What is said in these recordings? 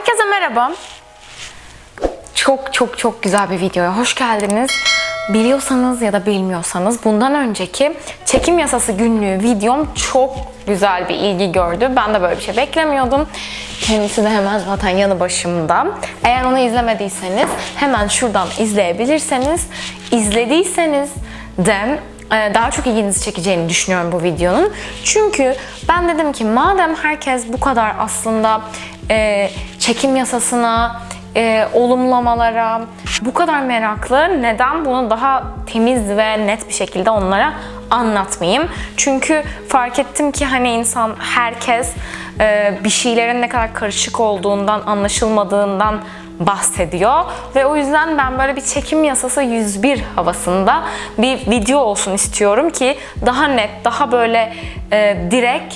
Herkese merhaba. Çok çok çok güzel bir videoya hoş geldiniz. Biliyorsanız ya da bilmiyorsanız bundan önceki çekim yasası günlüğü videom çok güzel bir ilgi gördü. Ben de böyle bir şey beklemiyordum. Kendisi de hemen zaten yanı başımda. Eğer onu izlemediyseniz hemen şuradan izleyebilirseniz, izlediyseniz de e, daha çok ilginizi çekeceğini düşünüyorum bu videonun. Çünkü ben dedim ki madem herkes bu kadar aslında e, çekim yasasına, e, olumlamalara bu kadar meraklı neden bunu daha temiz ve net bir şekilde onlara anlatmayayım? Çünkü fark ettim ki hani insan herkes e, bir şeylerin ne kadar karışık olduğundan, anlaşılmadığından bahsediyor ve o yüzden ben böyle bir çekim yasası 101 havasında bir video olsun istiyorum ki daha net, daha böyle e, direkt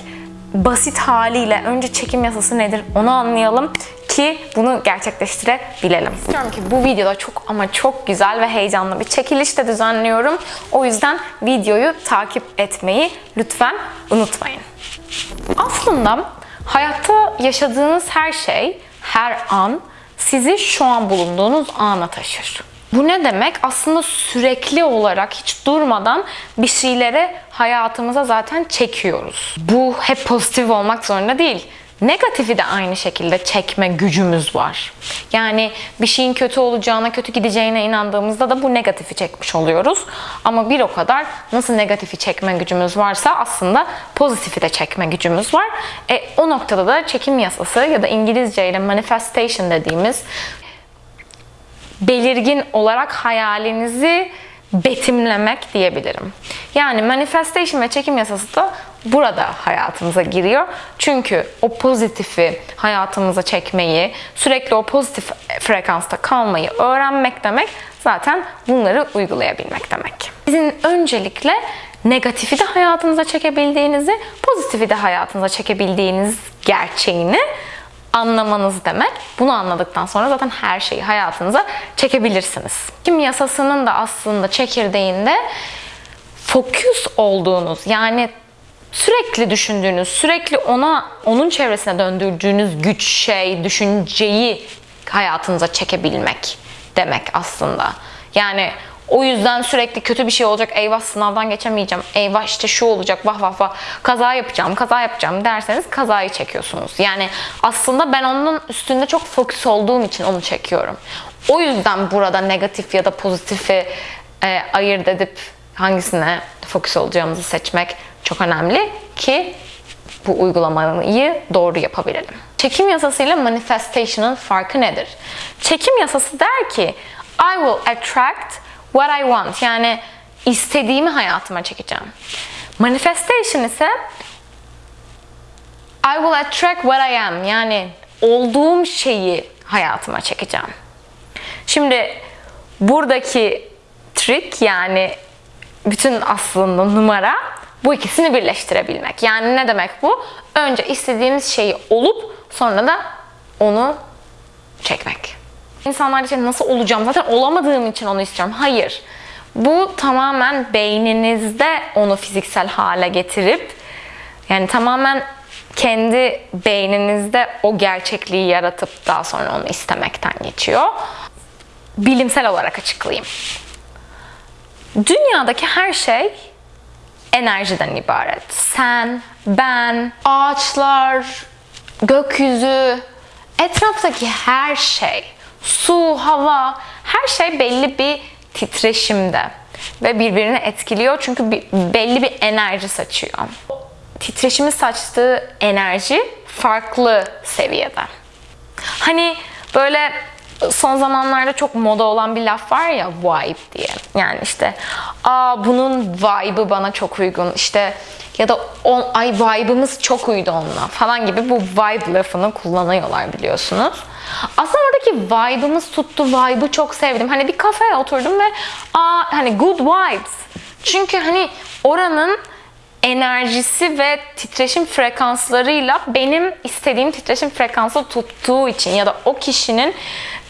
basit haliyle önce çekim yasası nedir onu anlayalım ki bunu gerçekleştirebilelim. İstiyorum ki bu videoda çok ama çok güzel ve heyecanlı bir çekiliş de düzenliyorum. O yüzden videoyu takip etmeyi lütfen unutmayın. Aslında hayatta yaşadığınız her şey, her an sizi şu an bulunduğunuz ana taşır. Bu ne demek? Aslında sürekli olarak hiç durmadan bir şeyleri hayatımıza zaten çekiyoruz. Bu hep pozitif olmak zorunda değil. Negatifi de aynı şekilde çekme gücümüz var. Yani bir şeyin kötü olacağına, kötü gideceğine inandığımızda da bu negatifi çekmiş oluyoruz. Ama bir o kadar nasıl negatifi çekme gücümüz varsa aslında pozitifi de çekme gücümüz var. E, o noktada da çekim yasası ya da İngilizce ile manifestation dediğimiz belirgin olarak hayalinizi betimlemek diyebilirim. Yani manifestation ve çekim yasası da burada hayatımıza giriyor. Çünkü o pozitifi hayatımıza çekmeyi, sürekli o pozitif frekansta kalmayı öğrenmek demek zaten bunları uygulayabilmek demek. Sizin öncelikle negatifi de hayatınıza çekebildiğinizi, pozitifi de hayatınıza çekebildiğiniz gerçeğini anlamanız demek. Bunu anladıktan sonra zaten her şeyi hayatınıza çekebilirsiniz. Kim yasasının da aslında çekirdeğinde fokus olduğunuz yani sürekli düşündüğünüz, sürekli ona onun çevresine döndürdüğünüz güç, şey, düşünceyi hayatınıza çekebilmek demek aslında. Yani o yüzden sürekli kötü bir şey olacak. Eyvah sınavdan geçemeyeceğim. Eyvah işte şu olacak. Vah vah vah. Kaza yapacağım, kaza yapacağım derseniz kazayı çekiyorsunuz. Yani aslında ben onun üstünde çok fokus olduğum için onu çekiyorum. O yüzden burada negatif ya da pozitifi e, ayırt edip hangisine fokus olacağımızı seçmek çok önemli ki bu uygulamayı doğru yapabilelim. Çekim yasası ile manifestation'ın farkı nedir? Çekim yasası der ki I will attract what I want. Yani istediğimi hayatıma çekeceğim. Manifestation ise I will attract what I am. Yani olduğum şeyi hayatıma çekeceğim. Şimdi buradaki trick yani bütün aslında numara bu ikisini birleştirebilmek. Yani ne demek bu? Önce istediğimiz şeyi olup sonra da onu çekmek. İnsanlar için nasıl olacağım? Zaten olamadığım için onu istiyorum. Hayır. Bu tamamen beyninizde onu fiziksel hale getirip yani tamamen kendi beyninizde o gerçekliği yaratıp daha sonra onu istemekten geçiyor. Bilimsel olarak açıklayayım. Dünyadaki her şey enerjiden ibaret. Sen, ben, ağaçlar, gökyüzü, etraftaki her şey, su, hava, her şey belli bir titreşimde ve birbirini etkiliyor çünkü belli bir enerji saçıyor. Titreşimi saçtığı enerji farklı seviyede. Hani böyle son zamanlarda çok moda olan bir laf var ya vibe diye. Yani işte aa bunun vibe'ı bana çok uygun. İşte ya da on, ay vibe'ımız çok uydu onunla falan gibi bu vibe lafını kullanıyorlar biliyorsunuz. Aslında oradaki vibe'ımız tuttu, vibe'ı çok sevdim. Hani bir kafeye oturdum ve aa hani good vibes. Çünkü hani oranın enerjisi ve titreşim frekanslarıyla benim istediğim titreşim frekansı tuttuğu için ya da o kişinin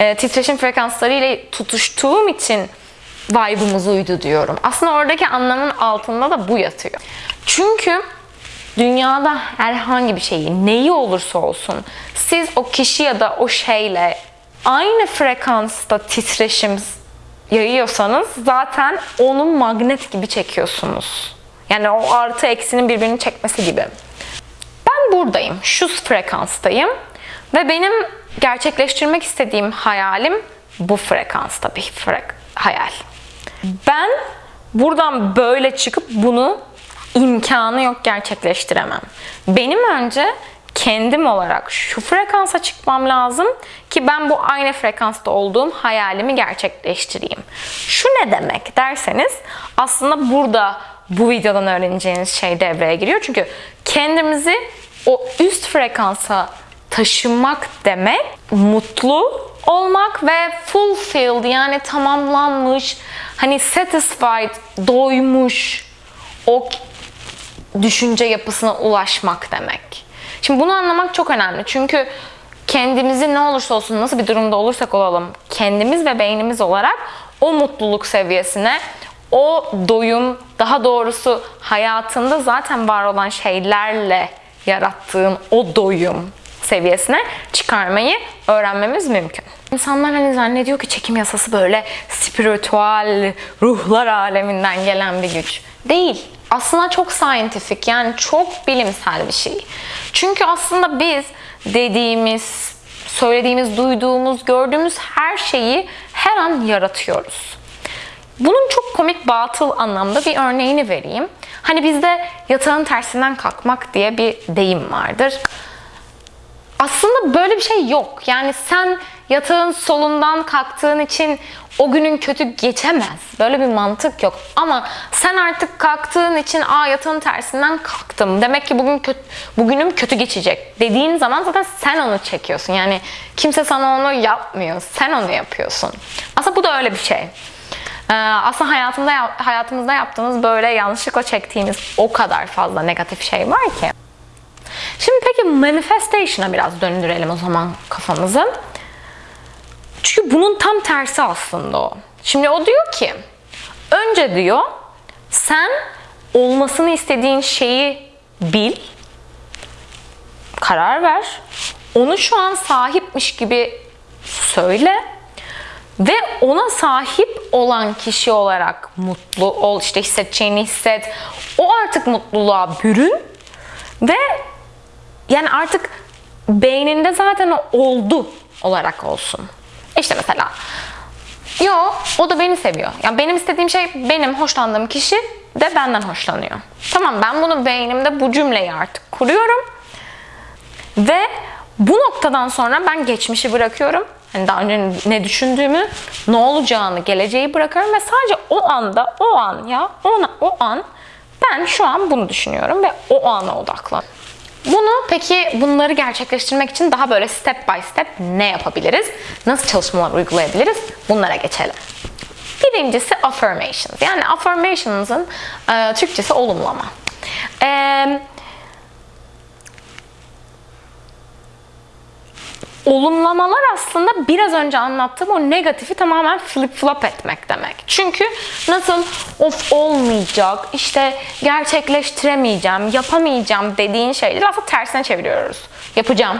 e, titreşim frekanslarıyla tutuştuğum için vibe'ımız uydu diyorum. Aslında oradaki anlamın altında da bu yatıyor. Çünkü dünyada herhangi bir şeyi, neyi olursa olsun siz o kişi ya da o şeyle aynı frekansta titreşim yayıyorsanız zaten onu magnet gibi çekiyorsunuz. Yani o artı eksinin birbirini çekmesi gibi. Ben buradayım, şu frekanstayım ve benim gerçekleştirmek istediğim hayalim bu frekansta bir frek hayal. Ben buradan böyle çıkıp bunu imkanı yok gerçekleştiremem. Benim önce kendim olarak şu frekansa çıkmam lazım ki ben bu aynı frekansta olduğum hayalimi gerçekleştireyim. Şu ne demek derseniz aslında burada bu videodan öğreneceğiniz şey devreye giriyor. Çünkü kendimizi o üst frekansa taşımak demek mutlu olmak ve fulfilled yani tamamlanmış, hani satisfied, doymuş o düşünce yapısına ulaşmak demek. Şimdi bunu anlamak çok önemli. Çünkü kendimizi ne olursa olsun, nasıl bir durumda olursak olalım, kendimiz ve beynimiz olarak o mutluluk seviyesine, o doyum, daha doğrusu hayatında zaten var olan şeylerle yarattığın o doyum seviyesine çıkarmayı öğrenmemiz mümkün. İnsanlar hani zannediyor ki çekim yasası böyle spiritüel, ruhlar aleminden gelen bir güç. Değil. Aslında çok scientific yani çok bilimsel bir şey. Çünkü aslında biz dediğimiz, söylediğimiz, duyduğumuz, gördüğümüz her şeyi her an yaratıyoruz. Bunun çok komik batıl anlamda bir örneğini vereyim. Hani bizde yatağın tersinden kalkmak diye bir deyim vardır. Aslında böyle bir şey yok. Yani sen yatağın solundan kalktığın için o günün kötü geçemez. Böyle bir mantık yok. Ama sen artık kalktığın için aa yatağın tersinden kalktım. Demek ki bugün kötü, bugünüm kötü geçecek dediğin zaman zaten sen onu çekiyorsun. Yani kimse sana onu yapmıyor. Sen onu yapıyorsun. Aslında bu da öyle bir şey. Ee, aslında hayatımda hayatımızda yaptığımız böyle yanlışlıkla çektiğimiz o kadar fazla negatif şey var ki. Şimdi peki manifestation'a biraz döndürelim o zaman kafamızı. Çünkü bunun tam tersi aslında o. Şimdi o diyor ki önce diyor sen olmasını istediğin şeyi bil, karar ver. Onu şu an sahipmiş gibi söyle ve ona sahip olan kişi olarak mutlu ol, işte hissedeceğini hisset. O artık mutluluğa bürün ve yani artık beyninde zaten oldu olarak olsun. İşte mesela yo o da beni seviyor. Yani benim istediğim şey benim hoşlandığım kişi de benden hoşlanıyor. Tamam ben bunu beynimde bu cümleyi artık kuruyorum. Ve bu noktadan sonra ben geçmişi bırakıyorum. Hani daha önce ne düşündüğümü, ne olacağını, geleceği bırakıyorum ve sadece o anda, o an ya, ona, o an ben şu an bunu düşünüyorum ve o ana odaklan. Bunu peki bunları gerçekleştirmek için daha böyle step by step ne yapabiliriz? Nasıl çalışmalar uygulayabiliriz? Bunlara geçelim. Birincisi affirmations. Yani affirmations'ın e, Türkçesi olumlama. Eee olumlamalar aslında biraz önce anlattığım o negatifi tamamen flip flop etmek demek. Çünkü nasıl of olmayacak, işte gerçekleştiremeyeceğim, yapamayacağım dediğin şeyleri aslında tersine çeviriyoruz. Yapacağım,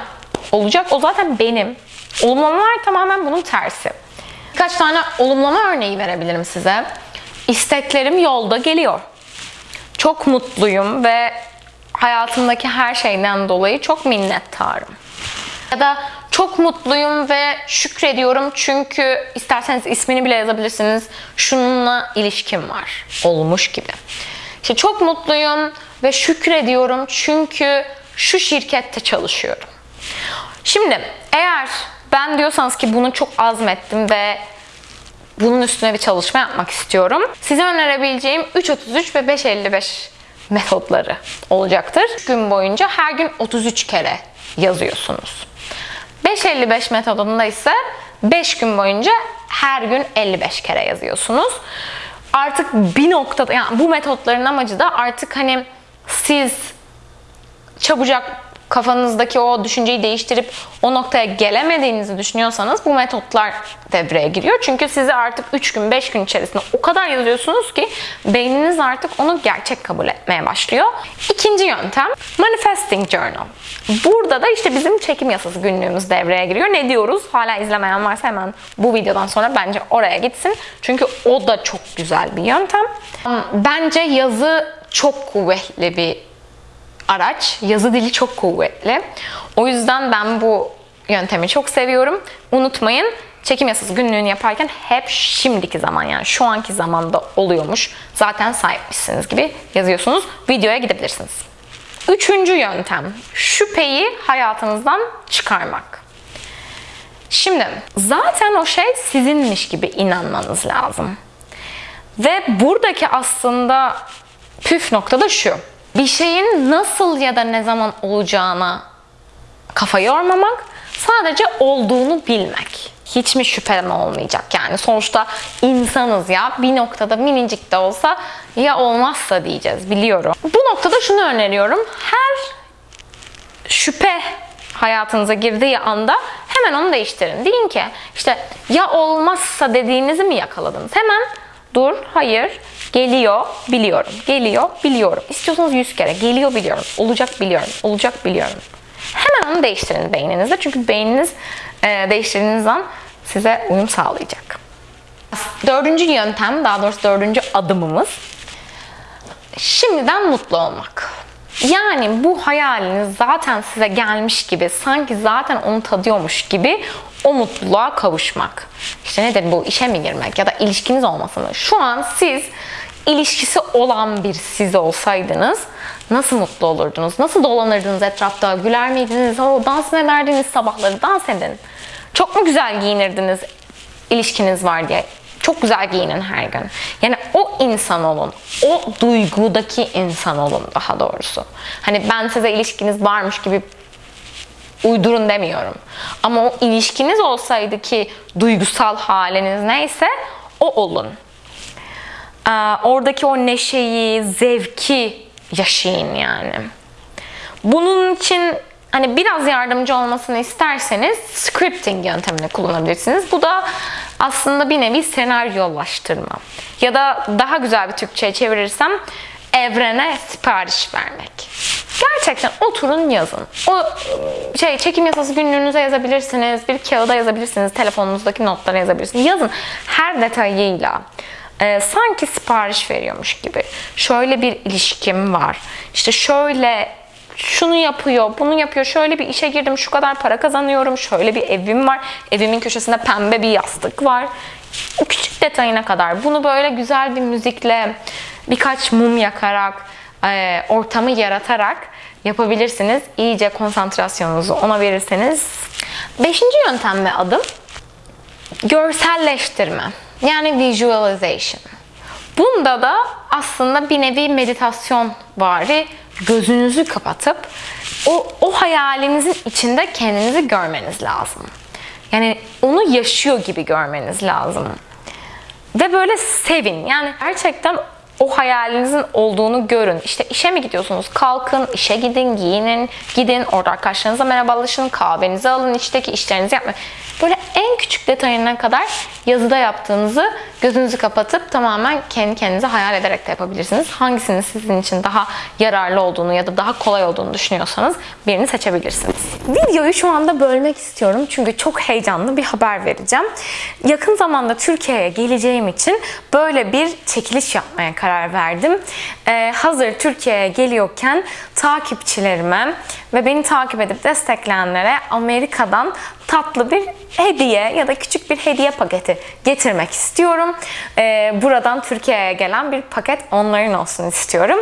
olacak, o zaten benim. Olumlamalar tamamen bunun tersi. Birkaç tane olumlama örneği verebilirim size. İsteklerim yolda geliyor. Çok mutluyum ve hayatımdaki her şeyden dolayı çok minnettarım. Ya da çok mutluyum ve şükrediyorum çünkü isterseniz ismini bile yazabilirsiniz. Şununla ilişkim var. Olmuş gibi. İşte çok mutluyum ve şükrediyorum çünkü şu şirkette çalışıyorum. Şimdi eğer ben diyorsanız ki bunu çok azmettim ve bunun üstüne bir çalışma yapmak istiyorum. Size önerebileceğim 3.33 ve 5.55 metotları olacaktır. Gün boyunca her gün 33 kere yazıyorsunuz. 5.55 metodunda ise 5 gün boyunca her gün 55 kere yazıyorsunuz. Artık bir noktada yani bu metotların amacı da artık hani siz çabucak kafanızdaki o düşünceyi değiştirip o noktaya gelemediğinizi düşünüyorsanız bu metotlar devreye giriyor. Çünkü sizi artık 3 gün 5 gün içerisinde o kadar yazıyorsunuz ki beyniniz artık onu gerçek kabul etmeye başlıyor. İkinci yöntem Manifesting Journal. Burada da işte bizim çekim yasası günlüğümüz devreye giriyor. Ne diyoruz? Hala izlemeyen varsa hemen bu videodan sonra bence oraya gitsin. Çünkü o da çok güzel bir yöntem. Bence yazı çok kuvvetli bir araç. Yazı dili çok kuvvetli. O yüzden ben bu yöntemi çok seviyorum. Unutmayın çekim yasası günlüğünü yaparken hep şimdiki zaman yani şu anki zamanda oluyormuş. Zaten sahipmişsiniz gibi yazıyorsunuz. Videoya gidebilirsiniz. Üçüncü yöntem. Şüpheyi hayatınızdan çıkarmak. Şimdi zaten o şey sizinmiş gibi inanmanız lazım. Ve buradaki aslında püf nokta da şu. Bir şeyin nasıl ya da ne zaman olacağına kafa yormamak, sadece olduğunu bilmek. Hiç mi şüphen olmayacak yani sonuçta insanız ya bir noktada minicik de olsa ya olmazsa diyeceğiz biliyorum. Bu noktada şunu öneriyorum. Her şüphe hayatınıza girdiği anda hemen onu değiştirin. Deyin ki işte ya olmazsa dediğinizi mi yakaladınız? Hemen dur, hayır, geliyor, biliyorum, geliyor, biliyorum. İstiyorsanız yüz kere, geliyor, biliyorum, olacak, biliyorum, olacak, biliyorum. Hemen onu değiştirin beyninizde. Çünkü beyniniz e, değiştirdiğiniz an size uyum sağlayacak. Dördüncü yöntem, daha doğrusu dördüncü adımımız şimdiden mutlu olmak. Yani bu hayaliniz zaten size gelmiş gibi, sanki zaten onu tadıyormuş gibi o mutluluğa kavuşmak. İşte nedir bu işe mi girmek ya da ilişkiniz olması mı? Şu an siz ilişkisi olan bir siz olsaydınız nasıl mutlu olurdunuz? Nasıl dolanırdınız etrafta? Güler miydiniz? O dans mı ederdiniz sabahları? Dans edin. Çok mu güzel giyinirdiniz ilişkiniz var diye? Çok güzel giyinin her gün. Yani o insan olun. O duygudaki insan olun daha doğrusu. Hani ben size ilişkiniz varmış gibi uydurun demiyorum. Ama o ilişkiniz olsaydı ki duygusal haliniz neyse o olun. Ee, oradaki o neşeyi, zevki yaşayın yani. Bunun için hani biraz yardımcı olmasını isterseniz scripting yöntemini kullanabilirsiniz. Bu da aslında bir nevi senaryolaştırma. Ya da daha güzel bir Türkçe'ye çevirirsem evrene sipariş vermek. Gerçekten oturun yazın. O şey çekim yasası günlüğünüze yazabilirsiniz, bir kağıda yazabilirsiniz, telefonunuzdaki notlara yazabilirsiniz. Yazın her detayıyla. Ee, sanki sipariş veriyormuş gibi. Şöyle bir ilişkim var. İşte şöyle şunu yapıyor, bunu yapıyor. Şöyle bir işe girdim, şu kadar para kazanıyorum. Şöyle bir evim var. Evimin köşesinde pembe bir yastık var. O küçük detayına kadar. Bunu böyle güzel bir müzikle, birkaç mum yakarak, e, ortamı yaratarak yapabilirsiniz. İyice konsantrasyonunuzu ona verirseniz. Beşinci yöntem ve adım görselleştirme. Yani visualization. Bunda da aslında bir nevi meditasyon vari gözünüzü kapatıp o, o hayalinizin içinde kendinizi görmeniz lazım. Yani onu yaşıyor gibi görmeniz lazım. Ve böyle sevin. Yani gerçekten o hayalinizin olduğunu görün. İşte işe mi gidiyorsunuz? Kalkın, işe gidin, giyinin, gidin, orada arkadaşlarınıza merhabalaşın, kahvenizi alın, içteki işlerinizi yapmayın. Böyle en küçük detayına kadar yazıda yaptığınızı gözünüzü kapatıp tamamen kendi kendinize hayal ederek de yapabilirsiniz. Hangisinin sizin için daha yararlı olduğunu ya da daha kolay olduğunu düşünüyorsanız birini seçebilirsiniz. Videoyu şu anda bölmek istiyorum çünkü çok heyecanlı bir haber vereceğim. Yakın zamanda Türkiye'ye geleceğim için böyle bir çekiliş yapmaya karar verdim. Ee, hazır Türkiye'ye geliyorken takipçilerime ve beni takip edip destekleyenlere Amerika'dan tatlı bir hediye ya da küçük bir hediye paketi getirmek istiyorum. Ee, buradan Türkiye'ye gelen bir paket onların olsun istiyorum.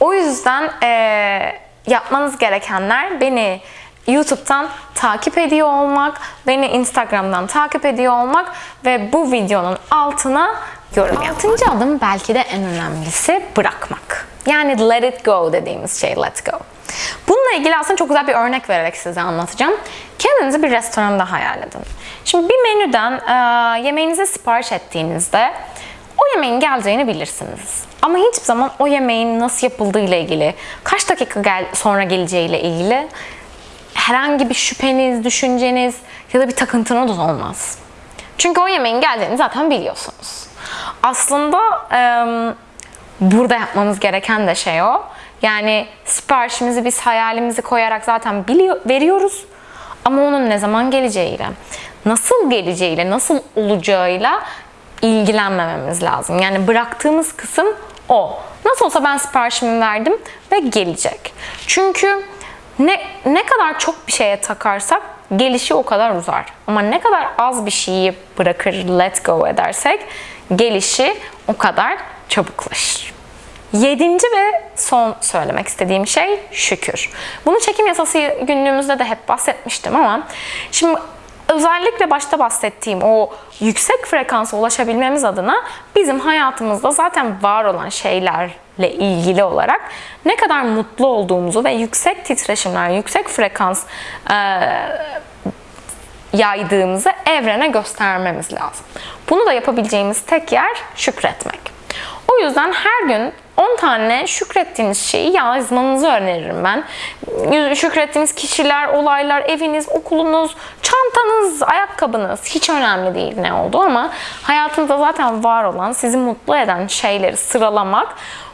O yüzden e, yapmanız gerekenler beni YouTube'dan takip ediyor olmak, beni Instagram'dan takip ediyor olmak ve bu videonun altına yorum. Altıncı adım belki de en önemlisi bırakmak. Yani let it go dediğimiz şey let go. Bununla ilgili aslında çok güzel bir örnek vererek size anlatacağım. Kendinizi bir restoranda hayal edin. Şimdi bir menüden e, yemeğinizi sipariş ettiğinizde o yemeğin geleceğini bilirsiniz. Ama hiçbir zaman o yemeğin nasıl yapıldığı ile ilgili, kaç dakika gel sonra geleceği ile ilgili herhangi bir şüpheniz, düşünceniz ya da bir takıntınız olmaz. Çünkü o yemeğin geldiğini zaten biliyorsunuz. Aslında em, burada yapmamız gereken de şey o. Yani siparişimizi biz hayalimizi koyarak zaten biliyor, veriyoruz. Ama onun ne zaman geleceğiyle, nasıl geleceğiyle, nasıl olacağıyla ilgilenmememiz lazım. Yani bıraktığımız kısım o. Nasıl olsa ben siparişimi verdim ve gelecek. Çünkü ne ne kadar çok bir şeye takarsak gelişi o kadar uzar. Ama ne kadar az bir şeyi bırakır, let go edersek gelişi o kadar çabuklaşır. Yedinci ve son söylemek istediğim şey şükür. Bunu çekim yasası günlüğümüzde de hep bahsetmiştim ama şimdi özellikle başta bahsettiğim o yüksek frekansa ulaşabilmemiz adına bizim hayatımızda zaten var olan şeylerle ilgili olarak ne kadar mutlu olduğumuzu ve yüksek titreşimler, yüksek frekans eee yaydığımızı evrene göstermemiz lazım. Bunu da yapabileceğimiz tek yer şükretmek. O yüzden her gün 10 tane şükrettiğiniz şeyi yazmanızı öneririm ben. Şükrettiğiniz kişiler, olaylar, eviniz, okulunuz, çantanız, ayakkabınız hiç önemli değil ne oldu ama hayatınızda zaten var olan, sizi mutlu eden şeyleri sıralamak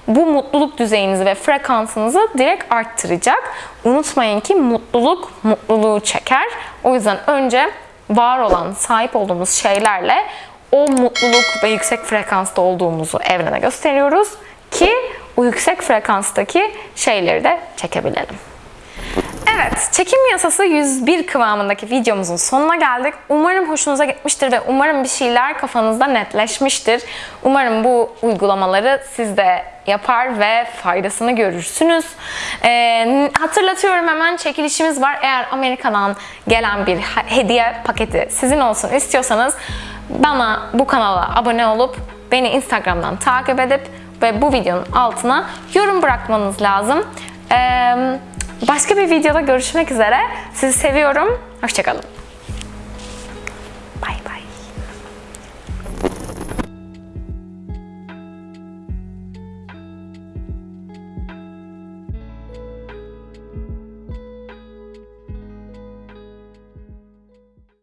bu mutluluk düzeyinizi ve frekansınızı direkt arttıracak. Unutmayın ki mutluluk mutluluğu çeker. O yüzden önce var olan, sahip olduğumuz şeylerle o mutluluk ve yüksek frekansta olduğumuzu evrene gösteriyoruz ki o yüksek frekanstaki şeyleri de çekebilelim. Evet, çekim yasası 101 kıvamındaki videomuzun sonuna geldik. Umarım hoşunuza gitmiştir ve umarım bir şeyler kafanızda netleşmiştir. Umarım bu uygulamaları siz de yapar ve faydasını görürsünüz. Ee, hatırlatıyorum hemen çekilişimiz var. Eğer Amerika'dan gelen bir hediye paketi sizin olsun istiyorsanız bana bu kanala abone olup beni Instagram'dan takip edip ve bu videonun altına yorum bırakmanız lazım. Ee, başka bir videoda görüşmek üzere. Sizi seviyorum. Hoşçakalın.